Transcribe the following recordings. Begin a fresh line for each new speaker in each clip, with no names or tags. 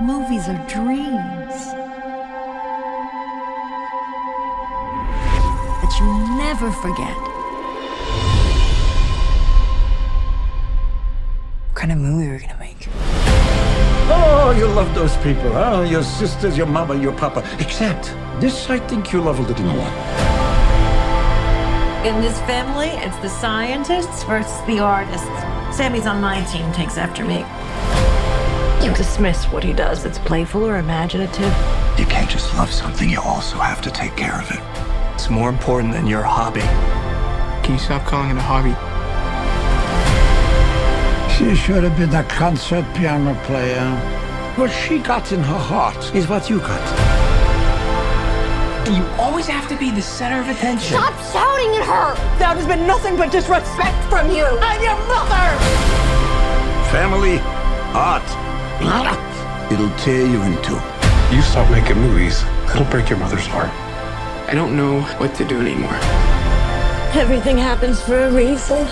Movies are dreams. That you never forget.
What kind of movie are we gonna make?
Oh, you love those people, huh? Your sisters, your mama, your papa. Except, this I think you love a little more.
In this family, it's the scientists versus the artists. Sammy's on my team, takes after me. You dismiss what he does. It's playful or imaginative.
You can't just love something, you also have to take care of it.
It's more important than your hobby.
Can you stop calling it a hobby?
She should have been a concert piano player. What she got in her heart is what you got.
You always have to be the center of attention?
Stop shouting at her!
That has been nothing but disrespect from you. I'm your mother!
Family, art. It'll tear you in two.
You stop making movies, it'll break your mother's heart.
I don't know what to do anymore.
Everything happens for a reason.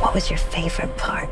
What was your favorite part?